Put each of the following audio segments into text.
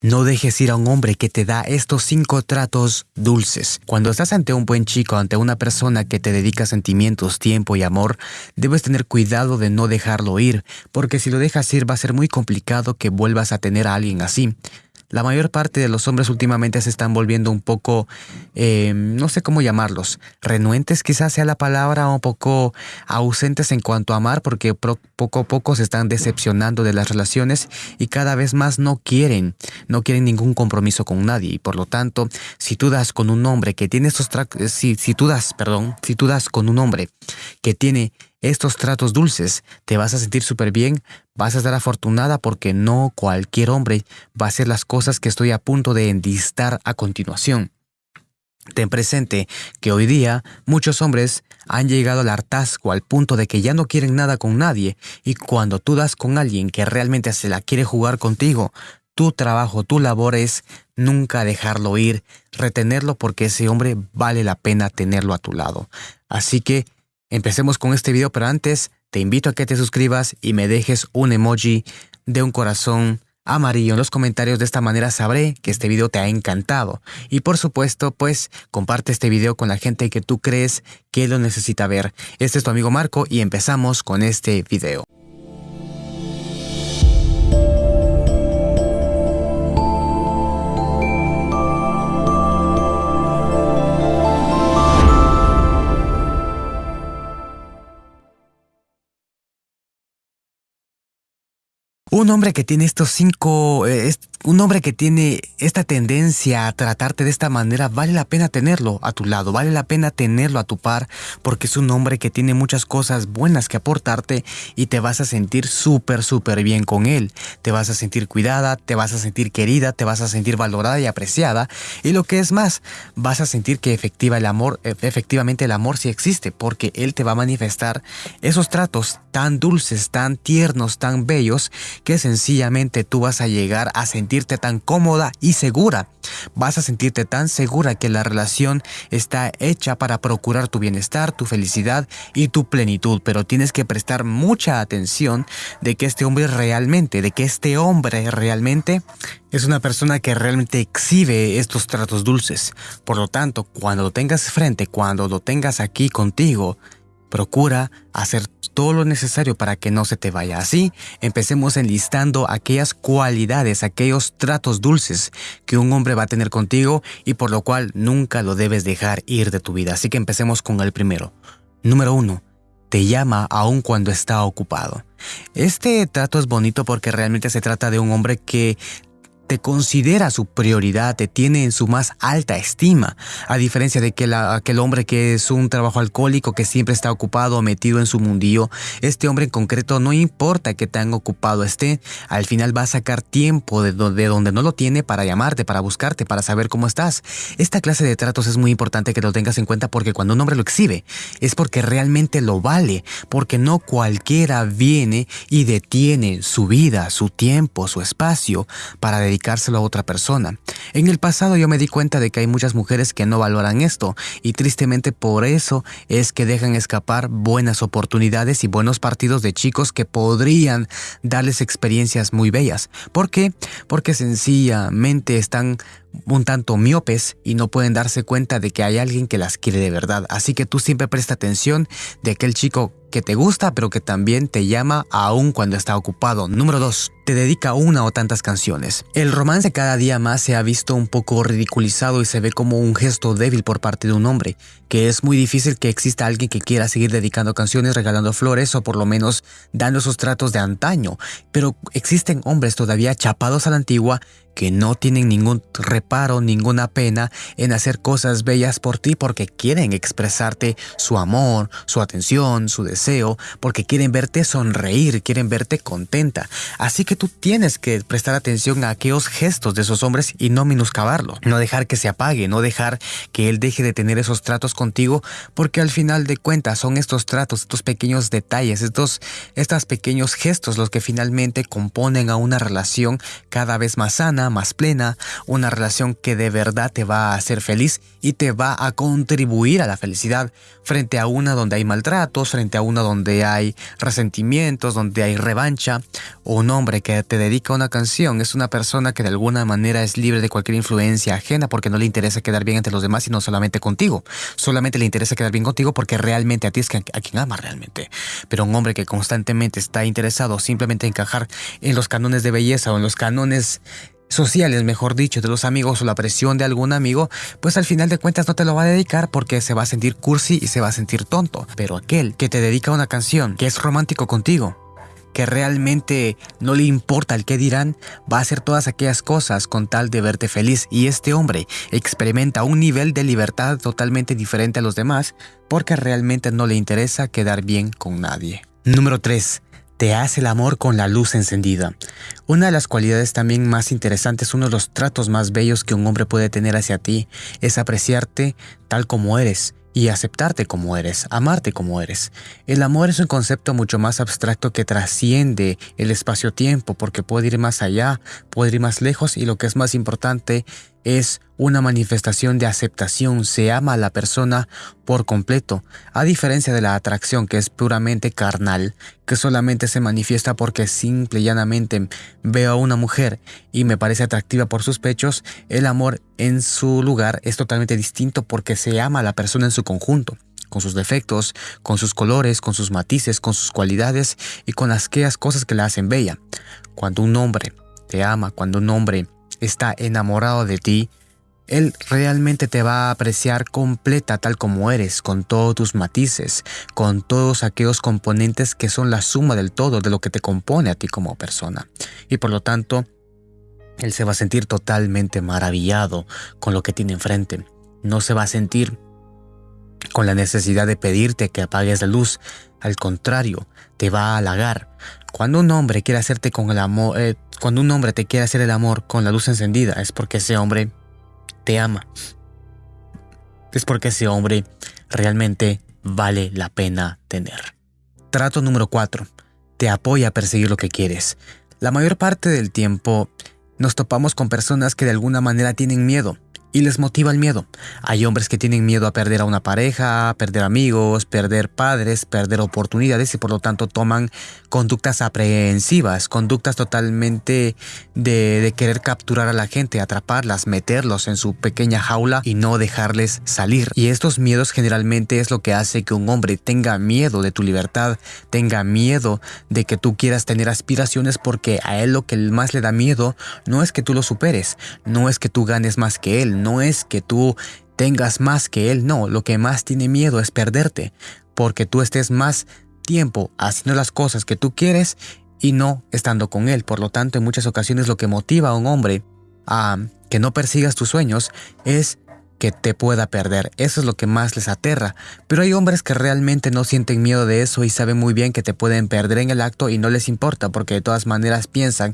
No dejes ir a un hombre que te da estos cinco tratos dulces. Cuando estás ante un buen chico, ante una persona que te dedica sentimientos, tiempo y amor, debes tener cuidado de no dejarlo ir, porque si lo dejas ir va a ser muy complicado que vuelvas a tener a alguien así. La mayor parte de los hombres últimamente se están volviendo un poco, eh, no sé cómo llamarlos, renuentes quizás sea la palabra, un poco ausentes en cuanto a amar porque poco a poco se están decepcionando de las relaciones y cada vez más no quieren, no quieren ningún compromiso con nadie. Y por lo tanto, si tú das con un hombre que tiene estos, si, si tú das, perdón, si tú das con un hombre que tiene estos tratos dulces, te vas a sentir súper bien, vas a estar afortunada porque no cualquier hombre va a hacer las cosas que estoy a punto de endistar a continuación. Ten presente que hoy día muchos hombres han llegado al hartazgo al punto de que ya no quieren nada con nadie y cuando tú das con alguien que realmente se la quiere jugar contigo, tu trabajo, tu labor es nunca dejarlo ir, retenerlo porque ese hombre vale la pena tenerlo a tu lado. Así que Empecemos con este video, pero antes te invito a que te suscribas y me dejes un emoji de un corazón amarillo en los comentarios. De esta manera sabré que este video te ha encantado. Y por supuesto, pues comparte este video con la gente que tú crees que lo necesita ver. Este es tu amigo Marco y empezamos con este video. Un hombre que tiene estos cinco, eh, un hombre que tiene esta tendencia a tratarte de esta manera, vale la pena tenerlo a tu lado, vale la pena tenerlo a tu par, porque es un hombre que tiene muchas cosas buenas que aportarte y te vas a sentir súper, súper bien con él. Te vas a sentir cuidada, te vas a sentir querida, te vas a sentir valorada y apreciada. Y lo que es más, vas a sentir que efectiva el amor, e, efectivamente el amor sí existe, porque él te va a manifestar esos tratos tan dulces, tan tiernos, tan bellos, que sencillamente tú vas a llegar a sentirte tan cómoda y segura. Vas a sentirte tan segura que la relación está hecha para procurar tu bienestar, tu felicidad y tu plenitud, pero tienes que prestar mucha atención de que este hombre realmente, de que este hombre realmente es una persona que realmente exhibe estos tratos dulces. Por lo tanto, cuando lo tengas frente, cuando lo tengas aquí contigo, Procura hacer todo lo necesario para que no se te vaya. Así, empecemos enlistando aquellas cualidades, aquellos tratos dulces que un hombre va a tener contigo y por lo cual nunca lo debes dejar ir de tu vida. Así que empecemos con el primero. Número uno, te llama aun cuando está ocupado. Este trato es bonito porque realmente se trata de un hombre que te considera su prioridad, te tiene en su más alta estima, a diferencia de que aquel hombre que es un trabajo alcohólico que siempre está ocupado o metido en su mundillo, este hombre en concreto no importa que tan ocupado esté, al final va a sacar tiempo de donde, de donde no lo tiene para llamarte, para buscarte, para saber cómo estás. Esta clase de tratos es muy importante que lo tengas en cuenta porque cuando un hombre lo exhibe es porque realmente lo vale, porque no cualquiera viene y detiene su vida, su tiempo, su espacio para dedicar a otra persona. En el pasado yo me di cuenta de que hay muchas mujeres que no valoran esto y tristemente por eso es que dejan escapar buenas oportunidades y buenos partidos de chicos que podrían darles experiencias muy bellas. ¿Por qué? Porque sencillamente están un tanto miopes y no pueden darse cuenta de que hay alguien que las quiere de verdad. Así que tú siempre presta atención de aquel chico que te gusta pero que también te llama aún cuando está ocupado. Número 2. Te dedica una o tantas canciones. El romance cada día más se ha visto un poco ridiculizado y se ve como un gesto débil por parte de un hombre, que es muy difícil que exista alguien que quiera seguir dedicando canciones, regalando flores o por lo menos dando esos tratos de antaño. Pero existen hombres todavía chapados a la antigua que no tienen ningún reparo, ninguna pena en hacer cosas bellas por ti porque quieren expresarte su amor, su atención, su deseo, porque quieren verte sonreír, quieren verte contenta. Así que tú tienes que prestar atención a aquellos gestos de esos hombres y no minuscabarlo, no dejar que se apague, no dejar que él deje de tener esos tratos contigo, porque al final de cuentas son estos tratos, estos pequeños detalles, estos, estos pequeños gestos los que finalmente componen a una relación cada vez más sana, más plena, una relación que de verdad te va a hacer feliz y te va a contribuir a la felicidad frente a una donde hay maltratos, frente a una donde hay resentimientos, donde hay revancha. Un hombre que te dedica una canción es una persona que de alguna manera es libre de cualquier influencia ajena porque no le interesa quedar bien entre los demás y no solamente contigo. Solamente le interesa quedar bien contigo porque realmente a ti es a quien ama realmente. Pero un hombre que constantemente está interesado simplemente en encajar en los canones de belleza o en los canones sociales, mejor dicho, de los amigos o la presión de algún amigo, pues al final de cuentas no te lo va a dedicar porque se va a sentir cursi y se va a sentir tonto. Pero aquel que te dedica una canción, que es romántico contigo, que realmente no le importa el qué dirán, va a hacer todas aquellas cosas con tal de verte feliz y este hombre experimenta un nivel de libertad totalmente diferente a los demás porque realmente no le interesa quedar bien con nadie. Número 3 te hace el amor con la luz encendida. Una de las cualidades también más interesantes, uno de los tratos más bellos que un hombre puede tener hacia ti, es apreciarte tal como eres y aceptarte como eres, amarte como eres. El amor es un concepto mucho más abstracto que trasciende el espacio-tiempo porque puede ir más allá, puede ir más lejos y lo que es más importante es una manifestación de aceptación, se ama a la persona por completo, a diferencia de la atracción que es puramente carnal, que solamente se manifiesta porque simple y llanamente veo a una mujer y me parece atractiva por sus pechos, el amor en su lugar es totalmente distinto porque se ama a la persona en su conjunto con sus defectos, con sus colores, con sus matices, con sus cualidades y con las cosas que la hacen bella. Cuando un hombre te ama, cuando un hombre está enamorado de ti, él realmente te va a apreciar completa tal como eres, con todos tus matices, con todos aquellos componentes que son la suma del todo de lo que te compone a ti como persona. Y por lo tanto, él se va a sentir totalmente maravillado con lo que tiene enfrente. No se va a sentir con la necesidad de pedirte que apagues la luz. Al contrario, te va a halagar. Cuando un hombre quiere hacerte con el amor, eh, cuando un hombre te quiere hacer el amor con la luz encendida, es porque ese hombre te ama. Es porque ese hombre realmente vale la pena tener. Trato número 4. Te apoya a perseguir lo que quieres. La mayor parte del tiempo nos topamos con personas que de alguna manera tienen miedo y les motiva el miedo. Hay hombres que tienen miedo a perder a una pareja, perder amigos, perder padres, perder oportunidades y por lo tanto toman conductas aprehensivas, conductas totalmente de, querer capturar a la gente, atraparlas, meterlos en su pequeña jaula y no dejarles salir. Y estos miedos generalmente es lo que hace que un hombre tenga miedo de tu libertad, tenga miedo de que tú quieras tener aspiraciones porque a él lo que más le da miedo no es que tú lo superes, no es que tú ganes más que él, no es que tú tengas más que él, no, lo que más tiene miedo es perderte, porque tú estés más tiempo haciendo las cosas que tú quieres y no estando con él. Por lo tanto, en muchas ocasiones lo que motiva a un hombre a que no persigas tus sueños es que te pueda perder. Eso es lo que más les aterra. Pero hay hombres que realmente no sienten miedo de eso y saben muy bien que te pueden perder en el acto y no les importa porque de todas maneras piensan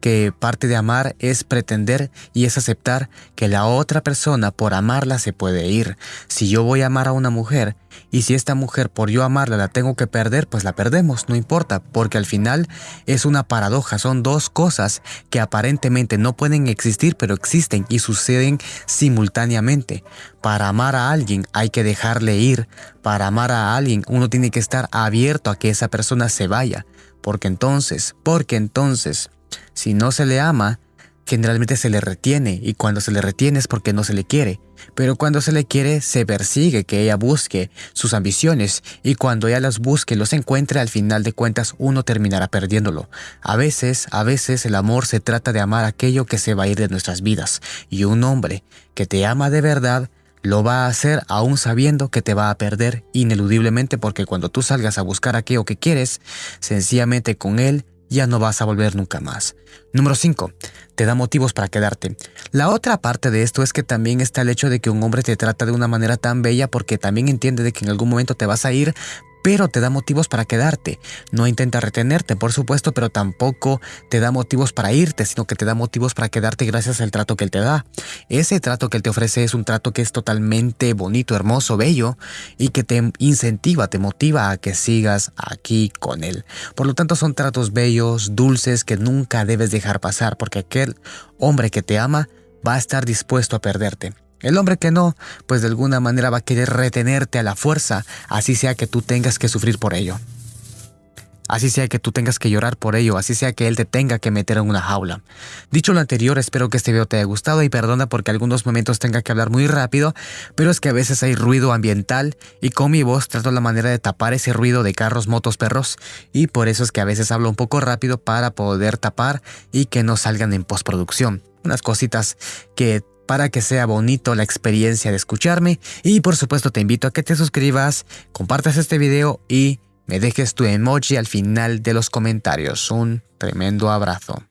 que parte de amar es pretender y es aceptar que la otra persona por amarla se puede ir. Si yo voy a amar a una mujer y si esta mujer por yo amarla la tengo que perder, pues la perdemos, no importa, porque al final es una paradoja, son dos cosas que aparentemente no pueden existir, pero existen y suceden simultáneamente. Para amar a alguien hay que dejarle ir, para amar a alguien uno tiene que estar abierto a que esa persona se vaya, porque entonces, porque entonces si no se le ama, generalmente se le retiene y cuando se le retiene es porque no se le quiere. Pero cuando se le quiere, se persigue que ella busque sus ambiciones y cuando ella las busque los encuentre, al final de cuentas uno terminará perdiéndolo. A veces, a veces el amor se trata de amar aquello que se va a ir de nuestras vidas y un hombre que te ama de verdad lo va a hacer aún sabiendo que te va a perder ineludiblemente porque cuando tú salgas a buscar aquello que quieres, sencillamente con él ya no vas a volver nunca más. Número 5. Te da motivos para quedarte. La otra parte de esto es que también está el hecho de que un hombre te trata de una manera tan bella porque también entiende de que en algún momento te vas a ir, pero te da motivos para quedarte. No intenta retenerte, por supuesto, pero tampoco te da motivos para irte, sino que te da motivos para quedarte gracias al trato que él te da. Ese trato que él te ofrece es un trato que es totalmente bonito, hermoso, bello y que te incentiva, te motiva a que sigas aquí con él. Por lo tanto, son tratos bellos, dulces que nunca debes dejar pasar porque aquel hombre que te ama va a estar dispuesto a perderte. El hombre que no, pues de alguna manera va a querer retenerte a la fuerza, así sea que tú tengas que sufrir por ello. Así sea que tú tengas que llorar por ello, así sea que él te tenga que meter en una jaula. Dicho lo anterior, espero que este video te haya gustado y perdona porque algunos momentos tenga que hablar muy rápido, pero es que a veces hay ruido ambiental y con mi voz trato la manera de tapar ese ruido de carros, motos, perros y por eso es que a veces hablo un poco rápido para poder tapar y que no salgan en postproducción. Unas cositas que para que sea bonito la experiencia de escucharme y por supuesto te invito a que te suscribas, compartas este video y me dejes tu emoji al final de los comentarios. Un tremendo abrazo.